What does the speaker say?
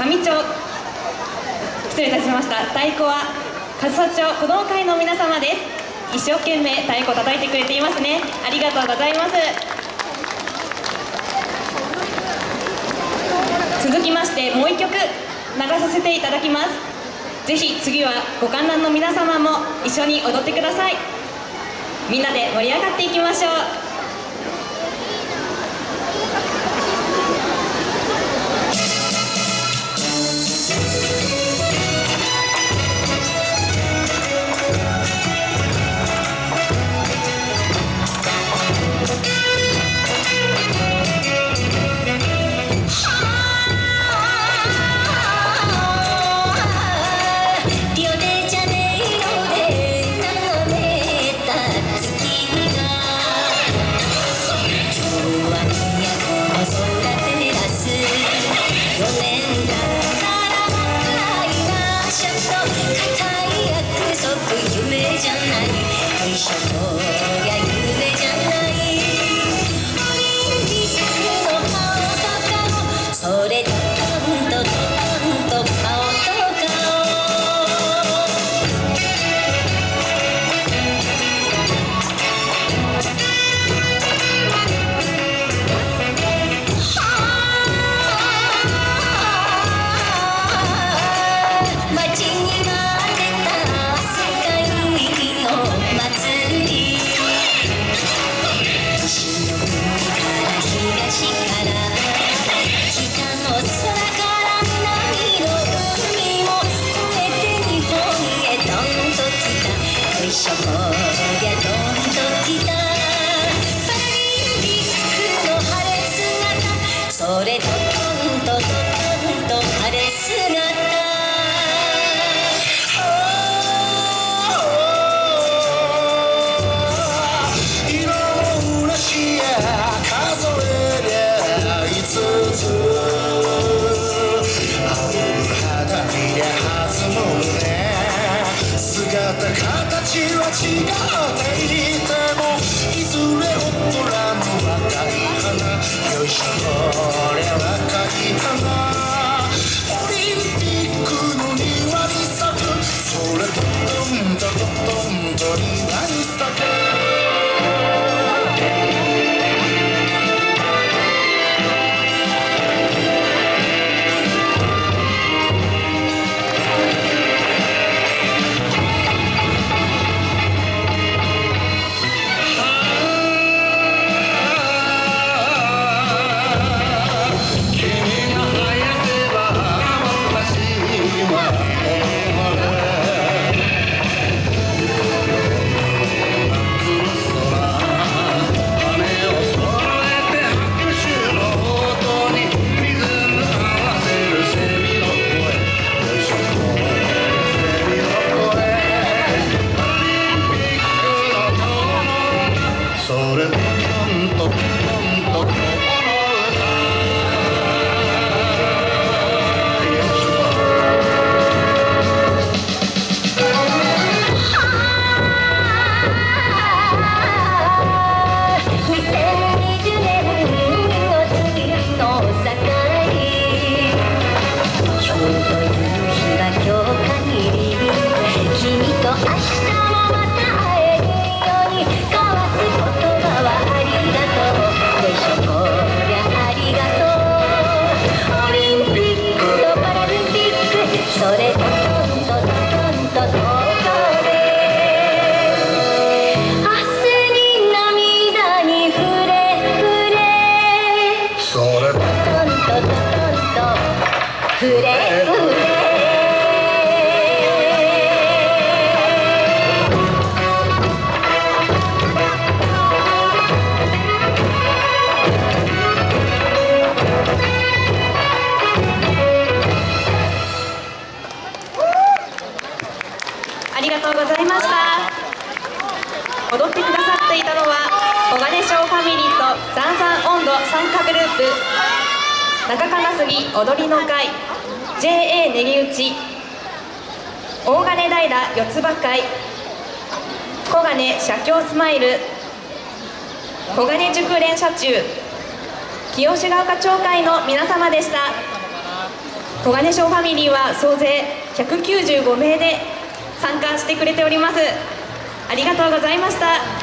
上町。失礼いたしました。太鼓は上総町子ども会の皆様です。一生懸命太鼓叩いてくれていますね。ありがとうございます。続きましてもう一曲流させていただきます。ぜひ次はご観覧の皆様も一緒に踊ってください。みんなで盛り上がっていきましょう。れトントントントン晴れ姿形は違っていてもいずれ大人の若い花よいしょ Аристократ Morning. れトントントントンとフレフレありがとうございました。踊ってくださっていたのは小金賞ファミリーとザンザン温度参加グループ。中金杉踊りの会。JA 練り打ち大金平四つ葉会。小金社協スマイル。小金塾連社中。清志ヶ丘町会の皆様でした。小金賞ファミリーは総勢195名で参加してくれております。ありがとうございました。